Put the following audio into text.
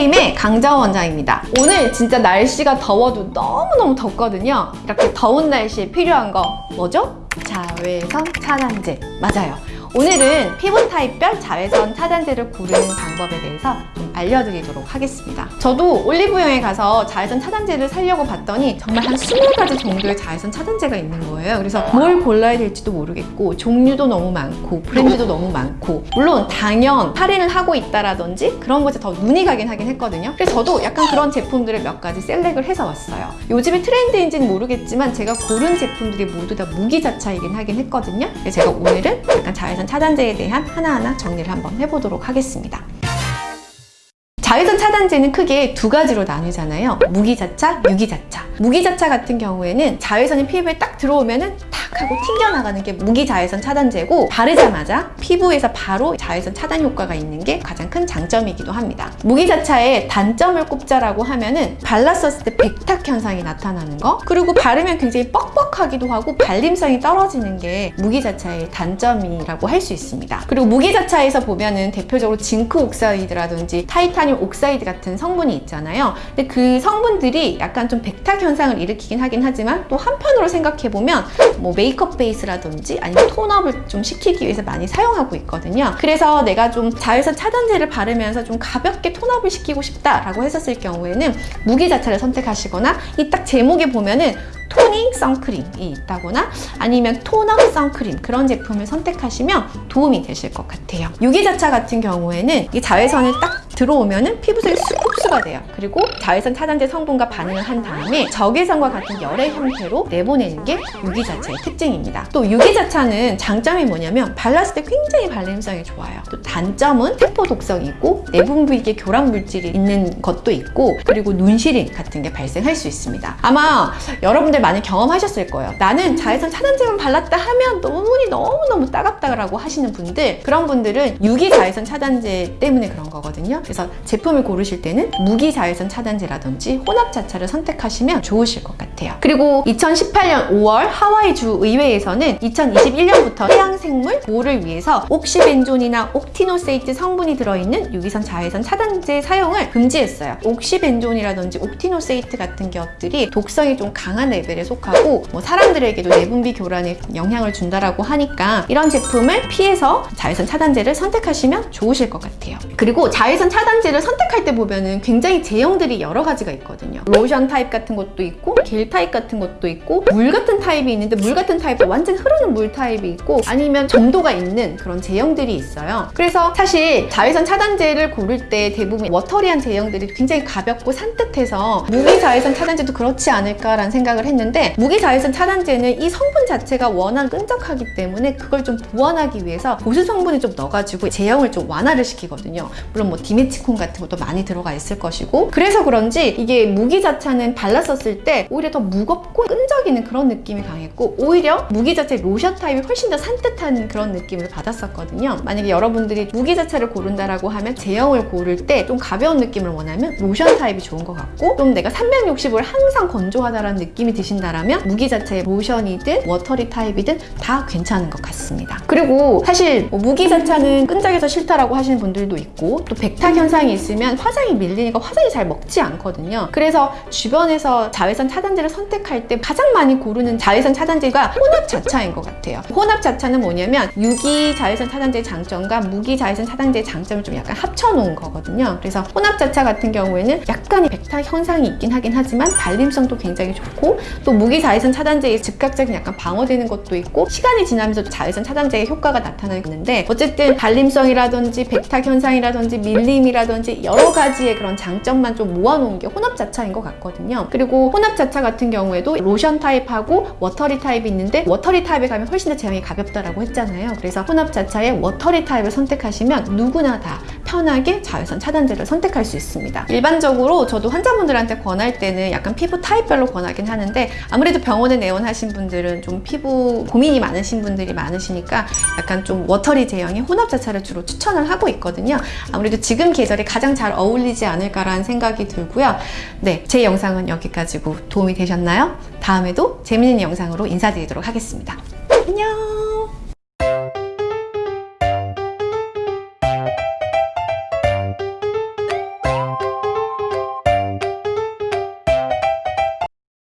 프레임의 강정 원장입니다. 오늘 진짜 날씨가 더워도 너무너무 덥거든요. 이렇게 더운 날씨에 필요한 거 뭐죠? 자외선 차단제. 맞아요. 오늘은 피부 타입별 자외선 차단제를 고르는 방법에 대해서 좀 알려드리도록 하겠습니다. 저도 올리브영에 가서 자외선 차단제를 사려고 봤더니 정말 한 20가지 정도의 자외선 차단제가 있는 거예요. 그래서 뭘 골라야 될지도 모르겠고 종류도 너무 많고 브랜드도 너무 많고 물론 당연 할인을 하고 있다라든지 그런 것에 더 눈이 가긴 하긴 했거든요. 그래서 저도 약간 그런 제품들을 몇 가지 셀렉을 해서 왔어요. 요즘에 트렌드인지는 모르겠지만 제가 고른 제품들이 모두 다 무기 자차이긴 하긴 했거든요. 그래서 제가 오늘은 약간 자외선 차단제에 대한 하나하나 정리를 한번 해보도록 하겠습니다. 자외선 차단제는 크게 두 가지로 나뉘잖아요. 무기자차, 유기자차. 무기자차 같은 경우에는 자외선이 피부에 딱 들어오면 은 탁 하고 튕겨나가는 게 무기자외선 차단제고 바르자마자 피부에서 바로 자외선 차단 효과가 있는 게 가장 큰 장점이기도 합니다. 무기자차의 단점을 꼽자라고 하면 은 발랐었을 때 백탁 현상이 나타나는 거 그리고 바르면 굉장히 뻑뻑하기도 하고 발림성이 떨어지는 게 무기자차의 단점이라고 할 수 있습니다. 그리고 무기자차에서 보면 은 대표적으로 zinc oxide라든지 titanium oxide 같은 성분이 있잖아요. 근데 그 성분들이 약간 좀 백탁 현상을 일으키긴 하긴 하지만 또 한편으로 생각해보면 뭐 메이크업 베이스라든지 아니면 톤업을 좀 시키기 위해서 많이 사용하고 있거든요. 그래서 내가 좀 자외선 차단제를 바르면서 좀 가볍게 톤업을 시키고 싶다라고 했었을 경우에는 무기자차를 선택하시거나 이 딱 제목에 보면은 토닝 선크림이 있다거나 아니면 토너 선크림 그런 제품을 선택하시면 도움이 되실 것 같아요. 유기자차 같은 경우에는 이 자외선을 딱 들어오면은 피부색이 흡수가 돼요. 그리고 자외선 차단제 성분과 반응을 한 다음에 적외선과 같은 열의 형태로 내보내는 게 유기자차의 특징입니다. 또 유기자차는 장점이 뭐냐면 발랐을 때 굉장히 발림성이 좋아요. 또 단점은 세포 독성이 있고 내분 부위에 교란 물질이 있는 것도 있고 그리고 눈시림 같은 게 발생할 수 있습니다. 아마 여러분들 많이 경험하셨을 거예요. 나는 자외선 차단제만 발랐다 하면 눈이 너무너무 따갑다라고 하시는 분들 그런 분들은 유기 자외선 차단제 때문에 그런 거거든요. 그래서 제품을 고르실 때는 무기 자외선 차단제라든지 혼합 자차를 선택하시면 좋으실 것 같아요. 그리고 2018년 5월 하와이 주 의회에서는 2021년부터 해양생물 보호를 위해서 옥시벤존이나 옥티노세이트 성분이 들어있는 유기선 자외선 차단제 사용을 금지했어요. 옥시벤존이라든지 옥티노세이트 같은 것들이 독성이 좀 강한 레벨에 속하고 뭐 사람들에게도 내분비 교란에 영향을 준다라고 하니까 이런 제품을 피해서 자외선 차단제를 선택하시면 좋으실 것 같아요. 그리고 자외선 차단 제를 선택할 때 보면은 굉장히 제형들이 여러 가지가 있거든요. 로션 타입 같은 것도 있고 겔 타입 같은 것도 있고 물 같은 타입이 있는데 물 같은 타입도 완전 흐르는 물 타입이 있고 아니면 점도가 있는 그런 제형들이 있어요. 그래서 사실 자외선 차단제를 고를 때 대부분 watery한 제형들이 굉장히 가볍고 산뜻해서 무기 자외선 차단제도 그렇지 않을까라는 생각을 했는데 무기 자외선 차단제는 이 성분 자체가 워낙 끈적하기 때문에 그걸 좀 보완하기 위해서 보수 성분을 좀 넣어가지고 제형을 좀 완화를 시키거든요. 물론 뭐 dimethicone 같은 것도 많이 들어가 있을 것이고 그래서 그런지 이게 무기 자차는 발랐었을 때 오히려 더 무겁고 끈적이는 그런 느낌이 강했고 오히려 무기 자차 로션 타입이 훨씬 더 산뜻한 그런 느낌을 받았었거든요. 만약에 여러분들이 무기 자차를 고른다라고 하면 제형을 고를 때 좀 가벼운 느낌을 원하면 로션 타입이 좋은 것 같고 좀 내가 365일 항상 건조하다라는 느낌이 드신다라면 무기 자차의 로션이든 watery 타입이든 다 괜찮은 것 같습니다. 그리고 사실 뭐 무기 자차는 끈적여서 싫다라고 하시는 분들도 있고 또 백탁 현상이 있으면 화장이 밀리니까 화장이 잘 먹지 않거든요. 그래서 주변에서 자외선 차단제를 선택할 때 가장 많이 고르는 자외선 차단제가 혼합 자차인 것 같아요. 혼합 자차는 뭐냐면 유기 자외선 차단제의 장점과 무기 자외선 차단제의 장점을 좀 약간 합쳐놓은 거거든요. 그래서 혼합 자차 같은 경우에는 약간의 백탁 현상이 있긴 하긴 하지만 발림성도 굉장히 좋고 또 무기 자외선 차단제의 즉각적인 약간 방어되는 것도 있고 시간이 지나면서 자외선 차단제의 효과가 나타나는데 어쨌든 발림성이라든지 백탁 현상이라든지 밀림 이라든지 여러 가지의 그런 장점만 좀 모아놓은 게 혼합 자차인 것 같거든요. 그리고 혼합 자차 같은 경우에도 로션 타입하고 watery 타입이 있는데 watery 타입에 가면 훨씬 더 제형이 가볍다라고 했잖아요. 그래서 혼합 자차의 watery 타입을 선택하시면 누구나 다 편하게 자외선 차단제를 선택할 수 있습니다. 일반적으로 저도 환자분들한테 권할 때는 약간 피부 타입별로 권하긴 하는데 아무래도 병원에 내원하신 분들은 좀 피부 고민이 많으신 분들이 많으시니까 약간 좀 워터리 제형의 혼합 자차를 주로 추천을 하고 있거든요. 아무래도 지금 계절에 가장 잘 어울리지 않을까라는 생각이 들고요. 네, 제 영상은 여기까지고 도움이 되셨나요? 다음에도 재밌는 영상으로 인사드리도록 하겠습니다. 안녕!